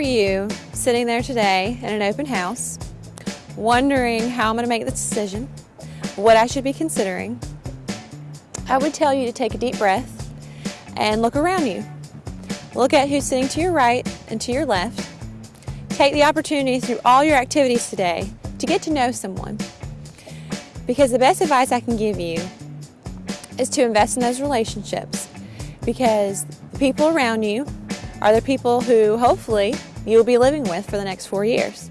you sitting there today in an open house, wondering how I'm going to make this decision, what I should be considering, I would tell you to take a deep breath and look around you. Look at who's sitting to your right and to your left. Take the opportunity through all your activities today to get to know someone. Because the best advice I can give you is to invest in those relationships because the people around you are the people who hopefully you'll be living with for the next four years.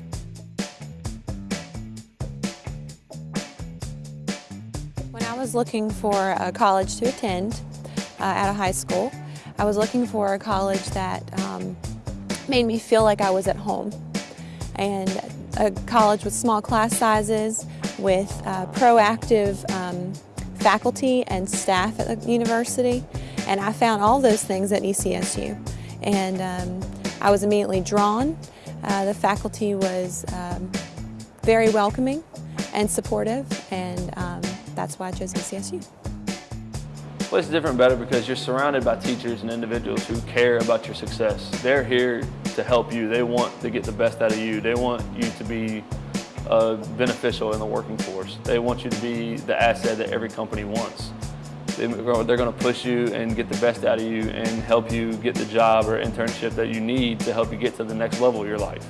When I was looking for a college to attend uh, at a high school, I was looking for a college that um, made me feel like I was at home. And a college with small class sizes, with uh, proactive um, faculty and staff at the university. And I found all those things at ECSU. And um, I was immediately drawn. Uh, the faculty was um, very welcoming and supportive, and um, that's why I chose ECSU. Well, it's different better because you're surrounded by teachers and individuals who care about your success. They're here to help you. They want to get the best out of you. They want you to be uh, beneficial in the working force. They want you to be the asset that every company wants. They're going to push you and get the best out of you and help you get the job or internship that you need to help you get to the next level of your life.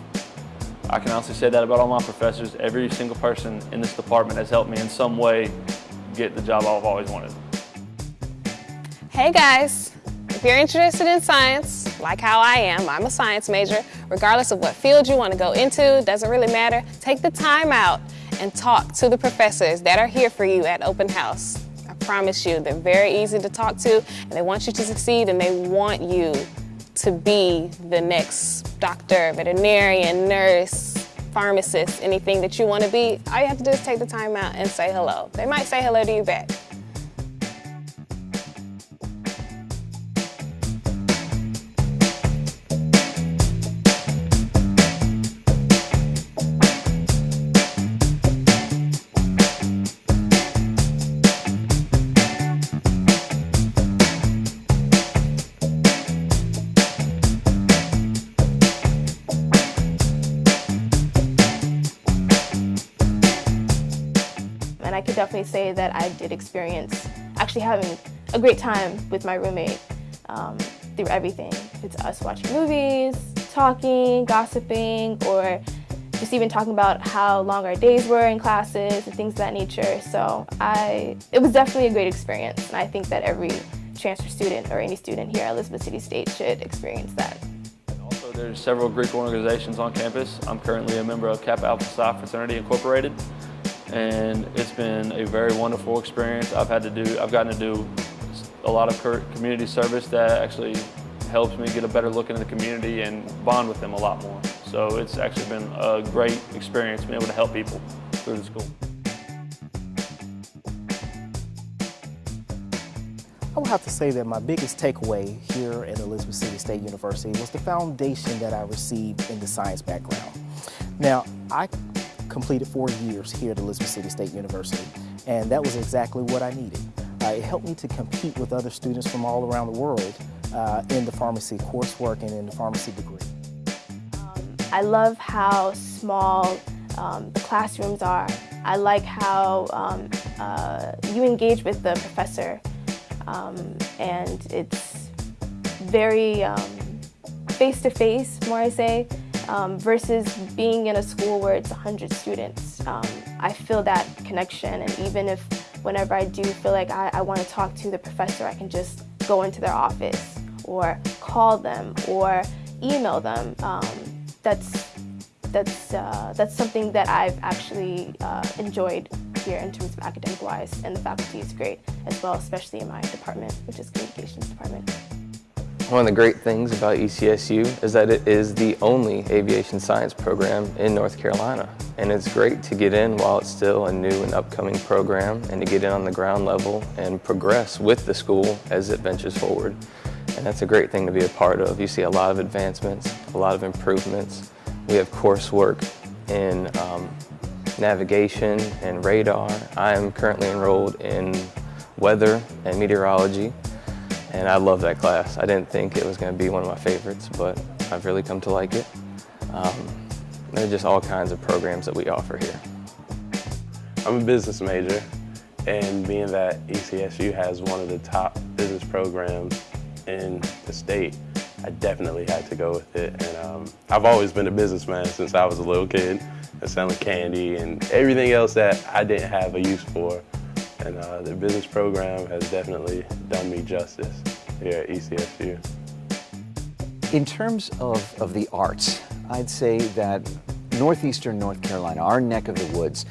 I can honestly say that about all my professors. Every single person in this department has helped me in some way get the job I've always wanted. Hey guys, if you're interested in science, like how I am, I'm a science major, regardless of what field you want to go into, doesn't really matter, take the time out and talk to the professors that are here for you at Open House promise you, they're very easy to talk to, and they want you to succeed, and they want you to be the next doctor, veterinarian, nurse, pharmacist, anything that you want to be. All you have to do is take the time out and say hello. They might say hello to you back. Definitely say that I did experience actually having a great time with my roommate um, through everything. It's us watching movies, talking, gossiping, or just even talking about how long our days were in classes and things of that nature. So I, it was definitely a great experience, and I think that every transfer student or any student here at Elizabeth City State should experience that. Also, there's several Greek organizations on campus. I'm currently a member of Kappa Alpha Psi Fraternity Incorporated and it's been a very wonderful experience. I've had to do, I've gotten to do a lot of community service that actually helps me get a better look into the community and bond with them a lot more. So it's actually been a great experience being able to help people through the school. I would have to say that my biggest takeaway here at Elizabeth City State University was the foundation that I received in the science background. Now, I completed four years here at Elizabeth City State University, and that was exactly what I needed. Uh, it helped me to compete with other students from all around the world uh, in the pharmacy coursework and in the pharmacy degree. Um, I love how small um, the classrooms are. I like how um, uh, you engage with the professor um, and it's very face-to-face, -face, more I say, um, versus being in a school where it's 100 students. Um, I feel that connection and even if whenever I do feel like I, I want to talk to the professor, I can just go into their office or call them or email them. Um, that's, that's, uh, that's something that I've actually uh, enjoyed here in terms of academic-wise and the faculty is great as well, especially in my department, which is communications department. One of the great things about ECSU is that it is the only aviation science program in North Carolina. And it's great to get in while it's still a new and upcoming program and to get in on the ground level and progress with the school as it ventures forward. And that's a great thing to be a part of. You see a lot of advancements, a lot of improvements. We have coursework in um, navigation and radar. I am currently enrolled in weather and meteorology and I love that class. I didn't think it was going to be one of my favorites, but I've really come to like it. Um, there are just all kinds of programs that we offer here. I'm a business major, and being that ECSU has one of the top business programs in the state, I definitely had to go with it. And um, I've always been a businessman since I was a little kid, and selling candy and everything else that I didn't have a use for. And uh, the business program has definitely done me justice here at ECSU. In terms of, of the arts, I'd say that northeastern North Carolina, our neck of the woods,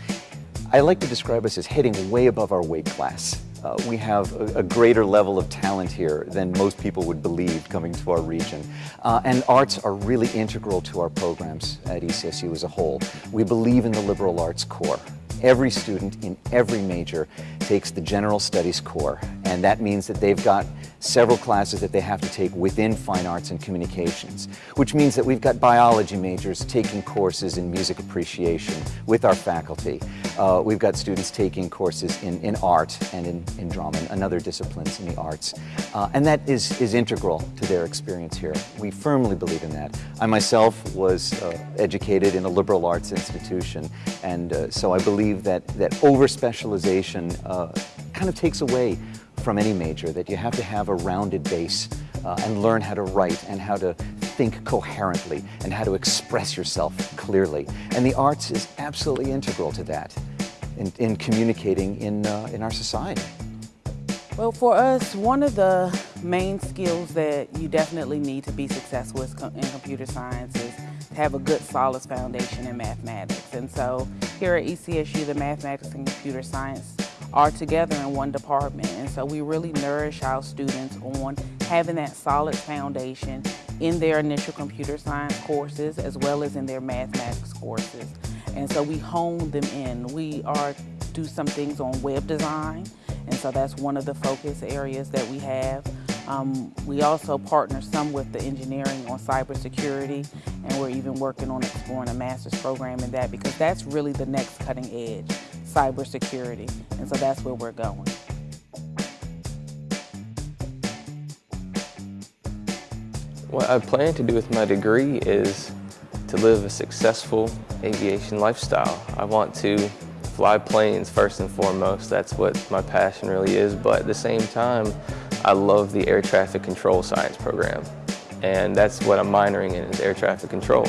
I like to describe us as hitting way above our weight class. Uh, we have a, a, greater level of talent here than most people would believe coming to our region. Uh, and arts are really integral to our programs at ECSU as a whole. We believe in the liberal arts core. Every student in every major takes the general studies core, and that means that they've got several classes that they have to take within fine arts and communications, which means that we've got biology majors taking courses in music appreciation with our faculty. Uh, we've got students taking courses in, in art and in, in drama and other disciplines in the arts. Uh, and that is, is integral to their experience here. We firmly believe in that. I myself was uh, educated in a liberal arts institution, and uh, so I believe that, that over-specialization uh, kind of takes away from any major, that you have to have a rounded base uh, and learn how to write and how to think coherently and how to express yourself clearly. And the arts is absolutely integral to that in, in communicating in, uh, in our society. Well, for us, one of the main skills that you definitely need to be successful in computer science is to have a good solid foundation in mathematics. And so here at ECSU, the mathematics and computer science are together in one department. And so we really nourish our students on having that solid foundation in their initial computer science courses as well as in their mathematics courses. And so we hone them in. We are do some things on web design, and so that's one of the focus areas that we have. Um, we also partner some with the engineering on cybersecurity, and we're even working on exploring a master's program in that because that's really the next cutting edge, cybersecurity. And so that's where we're going. What I plan to do with my degree is to live a successful aviation lifestyle. I want to fly planes first and foremost. That's what my passion really is. But at the same time, I love the air traffic control science program. And that's what I'm minoring in is air traffic control.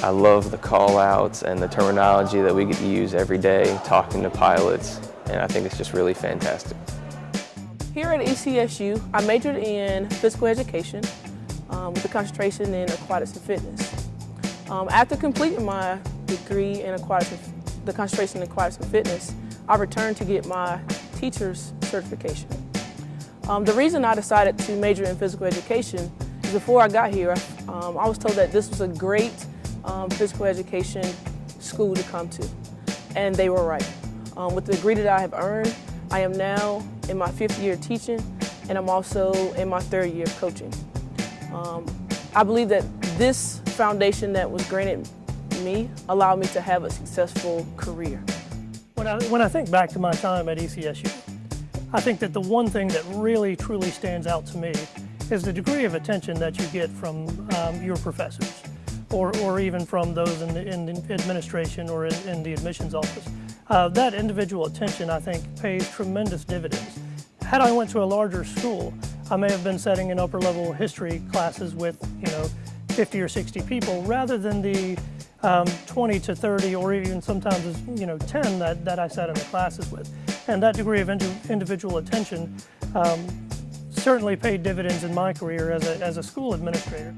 I love the call outs and the terminology that we get to use every day talking to pilots. And I think it's just really fantastic. Here at ECSU, I majored in physical education um, with a concentration in aquatics and fitness. Um, after completing my degree in aquatics, the concentration in aquatics and fitness, I returned to get my teacher's certification. Um, the reason I decided to major in physical education is before I got here, um, I was told that this was a great um, physical education school to come to, and they were right. Um, with the degree that I have earned, I am now in my fifth year teaching, and I'm also in my third year of coaching. Um, I believe that this foundation that was granted me allowed me to have a successful career. When I, when I think back to my time at ECSU, I think that the one thing that really truly stands out to me is the degree of attention that you get from um, your professors or, or even from those in the, in the administration or in, in, the admissions office. Uh, that individual attention, I think, pays tremendous dividends. Had I went to a larger school, I may have been setting in upper level history classes with, you know, 50 or 60 people rather than the um, 20 to 30 or even sometimes, you know, 10 that, that I sat in the classes with. And that degree of individual attention um, certainly paid dividends in my career as a, as a school administrator.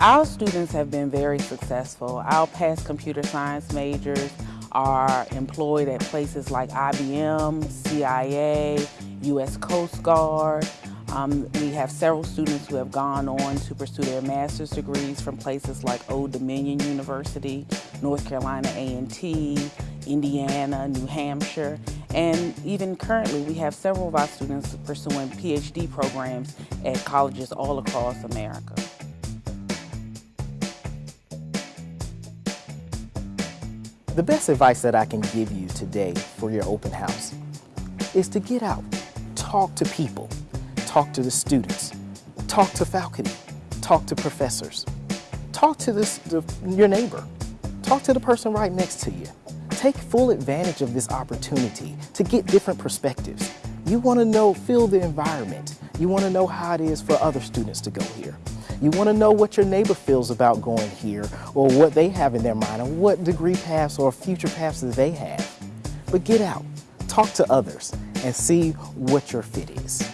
Our students have been very successful. Our past computer science majors are employed at places like IBM, CIA, U.S. Coast Guard. Um, we have several students who have gone on to pursue their master's degrees from places like Old Dominion University, North Carolina A&T, Indiana, New Hampshire, and even currently we have several of our students pursuing PhD programs at colleges all across America. The best advice that I can give you today for your open house is to get out, talk to people, talk to the students, talk to faculty, talk to professors, Talk to this, the, your neighbor. Talk to the person right next to you. Take full advantage of this opportunity to get different perspectives. You want to know, feel the environment. You want to know how it is for other students to go here. You want to know what your neighbor feels about going here or what they have in their mind and what degree paths or future paths that they have. But get out, talk to others, and see what your fit is.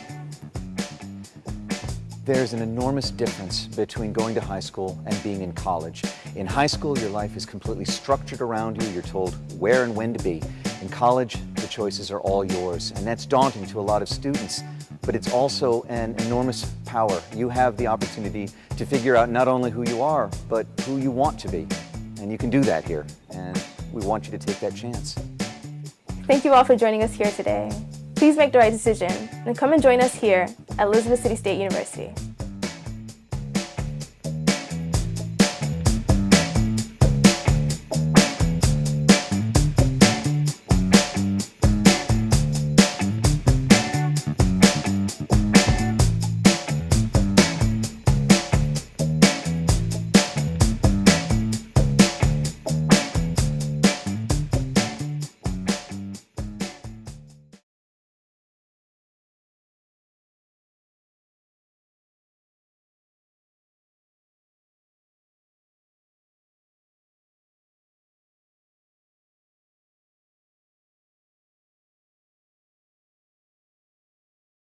There's an enormous difference between going to high school and being in college. In high school, your life is completely structured around you. You're told where and when to be. In college, the choices are all yours, and that's daunting to a lot of students, but it's also an enormous power. You have the opportunity to figure out not only who you are, but who you want to be. And you can do that here, and we want you to take that chance. Thank you all for joining us here today. Please make the right decision and come and join us here at Elizabeth City State University.